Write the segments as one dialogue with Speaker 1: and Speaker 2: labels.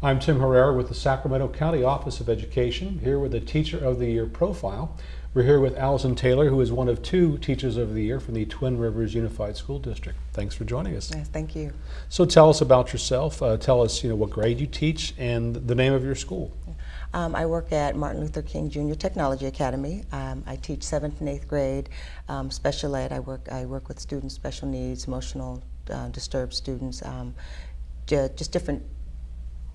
Speaker 1: I'm Tim Herrera with the Sacramento County Office of Education, here with the Teacher of the Year profile. We're here with Allison Taylor, who is one of two Teachers of the Year from the Twin Rivers Unified School District. Thanks for joining us.
Speaker 2: Yes, thank you.
Speaker 1: So tell us about yourself. Uh, tell us, you know, what grade you teach and the name of your school.
Speaker 2: Um, I work at Martin Luther King Jr. Technology Academy. Um, I teach seventh and eighth grade um, special ed. I work I work with students special needs, emotional uh, disturbed students, um, just different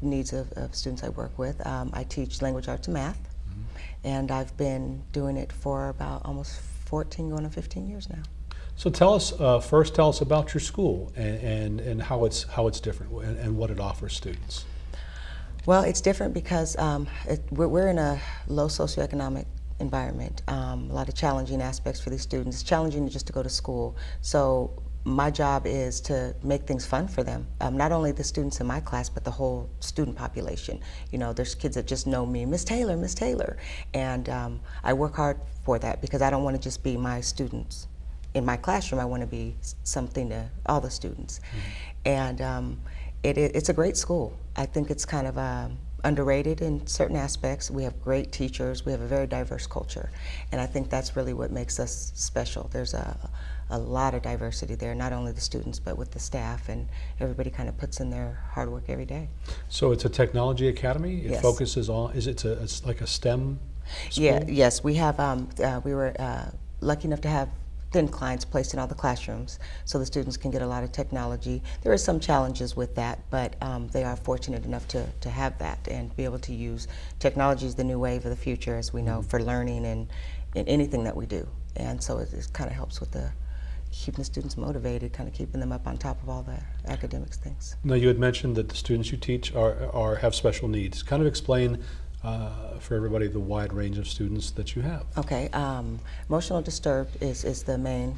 Speaker 2: needs of, of students I work with. Um, I teach language arts and math, mm -hmm. and I've been doing it for about almost 14, going on 15 years now.
Speaker 1: So tell us uh, first. Tell us about your school and, and, and how it's how it's different and, and, what it offers students.
Speaker 2: Well, it's different because um, it, we're, we're, in a low socioeconomic environment. Um, a lot of challenging aspects for these students. It's challenging just to go to school. So my job is to make things fun for them. Um, not only the students in my class, but the whole student population. You know, there's kids that just know me, Miss Taylor, Miss Taylor. And um, I work hard for that because I don't want to just be my students. In my classroom, I want to be something to all the students. Mm -hmm. And um, it, it, it's a great school. I think it's kind of um, underrated in certain aspects. We have great teachers. We have a very diverse culture. And I think that's really what makes us special. There's a a lot of diversity there, not only the students, but with the staff, and everybody kind of puts in their hard work every day.
Speaker 1: So it's a technology academy? It
Speaker 2: yes.
Speaker 1: focuses on, is it a, it's like a STEM school?
Speaker 2: Yeah, yes, we have, um, uh, we were uh, lucky enough to have thin clients placed in all the classrooms so the students can get a lot of technology. There are some challenges with that, but um, they are fortunate enough to, to have that and be able to use technology is the new wave of the future, as we know, mm -hmm. for learning and, and anything that we do. And so it, it kind of helps with the keeping the students motivated, kind of keeping them up on top of all the academics things.
Speaker 1: Now you had mentioned that the students you teach are, are have special needs. Kind of explain uh, for everybody the wide range of students that you have.
Speaker 2: Okay, um, emotional disturbed is, is the main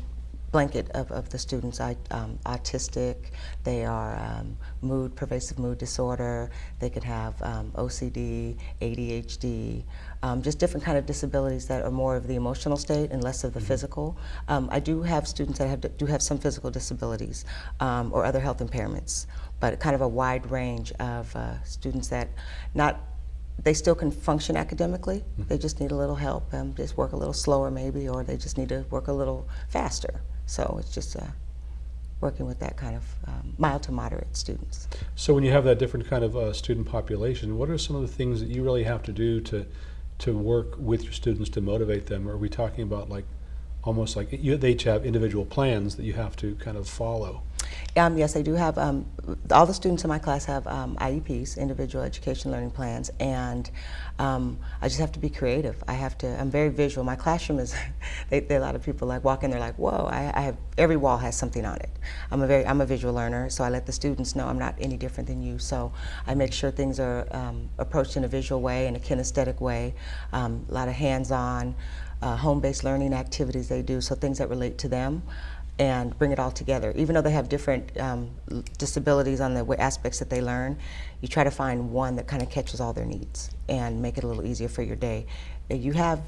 Speaker 2: blanket of, of the students. I, um, autistic, they are um, mood, pervasive mood disorder, they could have um, OCD, ADHD, um, just different kind of disabilities that are more of the emotional state and less of the mm -hmm. physical. Um, I do have students that have, do have some physical disabilities um, or other health impairments, but kind of a wide range of uh, students that not they still can function academically. They just need a little help, um, just work a little slower maybe, or they just need to work a little faster. So it's just uh, working with that kind of um, mild to moderate students.
Speaker 1: So when you have that different kind of uh, student population, what are some of the things that you really have to do to to work with your students to motivate them? Are we talking about like almost like you, they each have individual plans that you have to kind of follow?
Speaker 2: Um, yes, I do have, um, all the students in my class have um, IEPs, individual education learning plans, and um, I just have to be creative. I have to, I'm very visual. My classroom is, they, they, a lot of people like walk in, they're like, whoa, I, I, have, every wall has something on it. I'm a very, I'm a visual learner, so I let the students know I'm not any different than you, so I make sure things are um, approached in a visual way, in a kinesthetic way, um, a lot of hands-on, uh, home-based learning activities they do, so things that relate to them and bring it all together. Even though they have different um, disabilities on the aspects that they learn, you try to find one that kind of catches all their needs and make it a little easier for your day. You have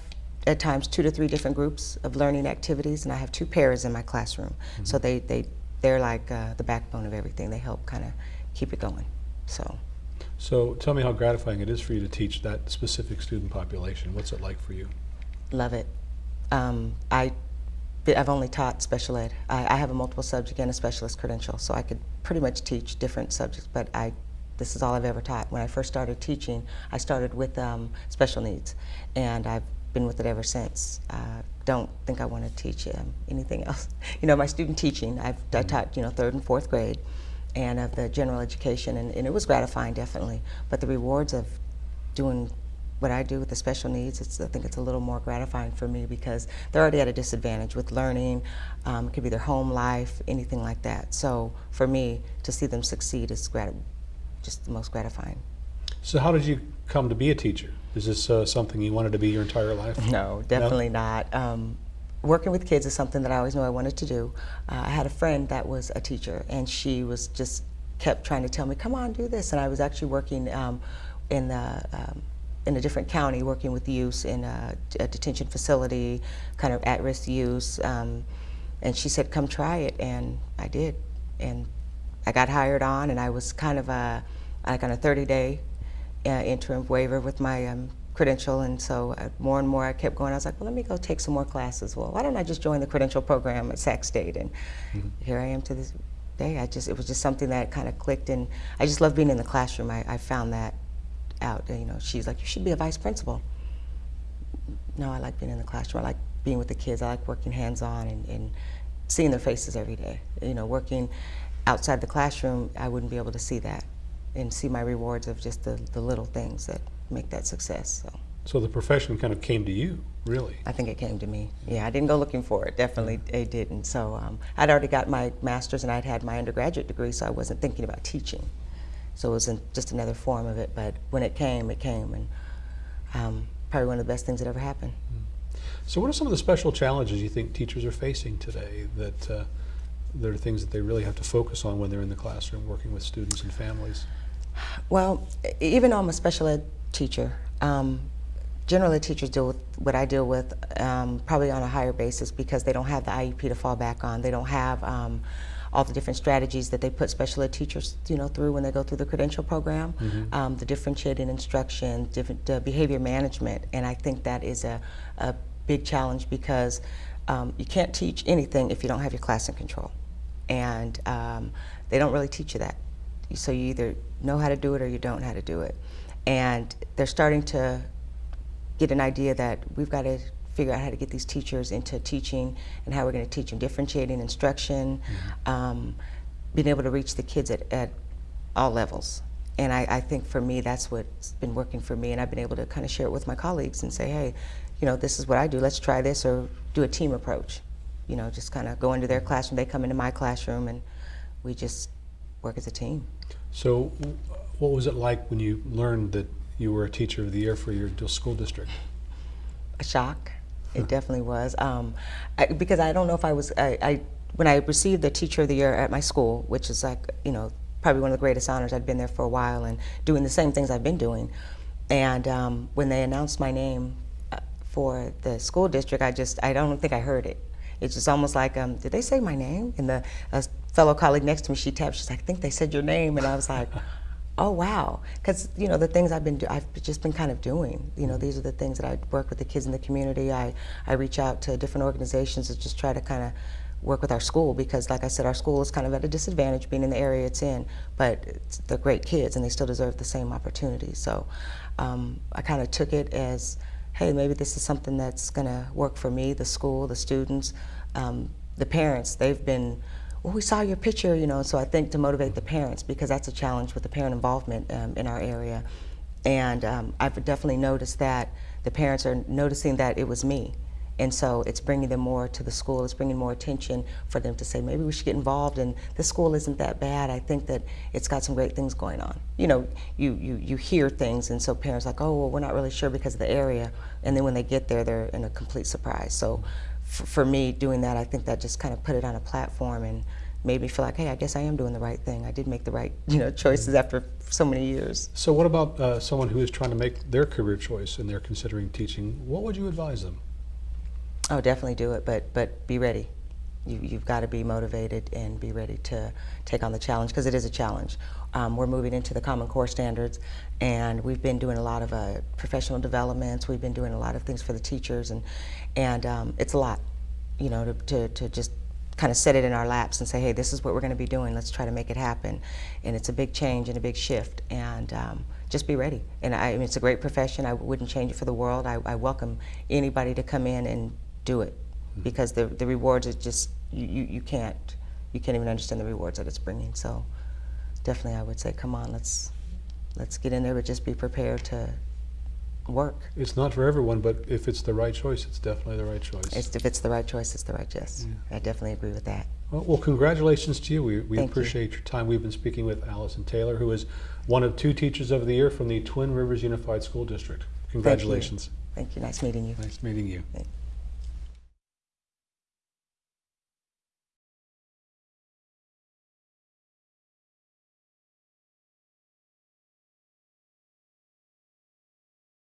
Speaker 2: at times two to three different groups of learning activities and I have two paras in my classroom. Mm -hmm. So they, they, they're like uh, the backbone of everything. They help kind of keep it going. So.
Speaker 1: So tell me how gratifying it is for you to teach that specific student population. What's it like for you?
Speaker 2: Love it. Um, I I've only taught special ed. I, I, have a multiple subject and a specialist credential, so I could pretty much teach different subjects, but I, this is all I've ever taught. When I first started teaching, I started with um, special needs, and I've been with it ever since. Uh, don't think I want to teach um, anything else. You know, my student teaching, I've I mm-hmm. taught, you know, third and fourth grade, and of the general education, and, and it was gratifying, definitely, but the rewards of doing what I do with the special needs, it's, I think it's a little more gratifying for me because they're already at a disadvantage with learning. Um, it could be their home life, anything like that. So for me, to see them succeed is just the most gratifying.
Speaker 1: So how did you come to be a teacher? Is this uh, something you wanted to be your entire life?
Speaker 2: No, definitely no? not. Um, working with kids is something that I always knew I wanted to do. Uh, I had a friend that was a teacher and she was just kept trying to tell me, come on, do this. And I was actually working um, in the um, in a different county working with youth in a, a detention facility, kind of at-risk youth. Um, and she said, come try it, and I did. And I got hired on, and I was kind of a, like on a 30-day uh, interim waiver with my um, credential, and so uh, more and more I kept going. I was like, well, let me go take some more classes. Well, why don't I just join the credential program at Sac State? And here I am to this day. I just it was just something that kind of clicked, and I just love being in the classroom. I, I found that out. You know, she's like, you should be a vice principal. No, I like being in the classroom. I like being with the kids. I like working hands-on and, and seeing their faces every day. You know, working outside the classroom, I wouldn't be able to see that and see my rewards of just the, the little things that make that success. So
Speaker 1: So the profession kind of came to you, really.
Speaker 2: I think it came to me. Yeah, I didn't go looking for it. Definitely, it didn't. So um, I'd already got my master's and I'd had my undergraduate degree, so I wasn't thinking about teaching. So it wasn't just another form of it. But when it came, it came, and um, probably one of the best things that ever happened.
Speaker 1: So what are some of the special challenges you think teachers are facing today that uh, that are things that they really have to focus on when they're in the classroom working with students and families?
Speaker 2: Well, even though I'm a special ed teacher, um, general ed teachers deal with what I deal with um, probably on a higher basis because they don't have the IEP to fall back on. They don't have um, all the different strategies that they put special ed teachers, you know, through when they go through the credential program, um, the differentiated instruction, different uh, behavior management, and I think that is a, a big challenge because um, you can't teach anything if you don't have your class in control, and um, they don't really teach you that. So you either know how to do it or you don't know how to do it. And they're starting to get an idea that we've got to figure out how to get these teachers into teaching and how we're going to teach them differentiating instruction, um, being able to reach the kids at, at all levels. And I, I think for me, that's what's been working for me. And I've been able to kind of share it with my colleagues and say, hey, you know, this is what I do. Let's try this or do a team approach. You know, just kind of go into their classroom. They come into my classroom and we just work as a team.
Speaker 1: So what was it like when you learned that you were a teacher of the year for your school district?
Speaker 2: a shock. It definitely was. Um, I, because I don't know if I was, I, I, when I received the Teacher of the Year at my school, which is like, you know, probably one of the greatest honors, I'd been there for a while and doing the same things I've been doing. And um, when they announced my name uh, for the school district, I just, I don't think I heard it. It's just almost like, um, did they say my name? And the fellow colleague next to me, she tapped, she's like, I think they said your name. And I was like, oh wow. Because you know the things i've been do- i've just been kind of doing you know these are the things that i work with the kids in the community. I i reach out to different organizations to just try to kind of work with our school because like i said our school is kind of at a disadvantage being in the area it's in but it's, they're great kids and they still deserve the same opportunities so um, i kind of took it as hey maybe this is something that's going to work for me the school the students um, the parents. They've been well, we saw your picture, you know, so I think to motivate the parents because that's a challenge with the parent involvement um, in our area. And um, I've definitely noticed that the parents are noticing that it was me. And so it's bringing them more to the school, it's bringing more attention for them to say, maybe we should get involved and this school isn't that bad. I think that it's got some great things going on. You know, you, you, you hear things and so parents like, oh, well, we're not really sure because of the area. And then when they get there, they're in a complete surprise. So for, for me, doing that, I think that just kind of put it on a platform and made me feel like, hey, I guess I am doing the right thing. I did make the right, you know, choices after so many years.
Speaker 1: So what about uh, someone who is trying to make their career choice and they're considering teaching? What would you advise them?
Speaker 2: Oh, definitely do it, but but be ready. You, you've got to be motivated and be ready to take on the challenge because it is a challenge. Um, we're moving into the Common Core standards, and we've been doing a lot of uh, professional developments. We've been doing a lot of things for the teachers, and and um, it's a lot, you know, to, to, to just kind of set it in our laps and say, hey, this is what we're going to be doing. Let's try to make it happen. And it's a big change and a big shift, and um, just be ready. And I, I mean, it's a great profession. I wouldn't change it for the world. I, I welcome anybody to come in and do it because the the rewards are just you, you, you can't you can't even understand the rewards that it's bringing. So definitely, I would say, come on, let's let's get in there, but just be prepared to work.
Speaker 1: It's not for everyone, but if it's the right choice, it's definitely the right choice.
Speaker 2: It's, if it's the right choice, it's the right choice. I definitely agree with that.
Speaker 1: Well, well, congratulations to you. We, we
Speaker 2: Thank you.
Speaker 1: appreciate your time. We've been speaking with Allison Taylor, who is one of two Teachers of the Year from the Twin Rivers Unified School District.
Speaker 2: Thank you.
Speaker 1: Congratulations.
Speaker 2: Thank you. Nice meeting you.
Speaker 1: Nice meeting you.
Speaker 2: Thank-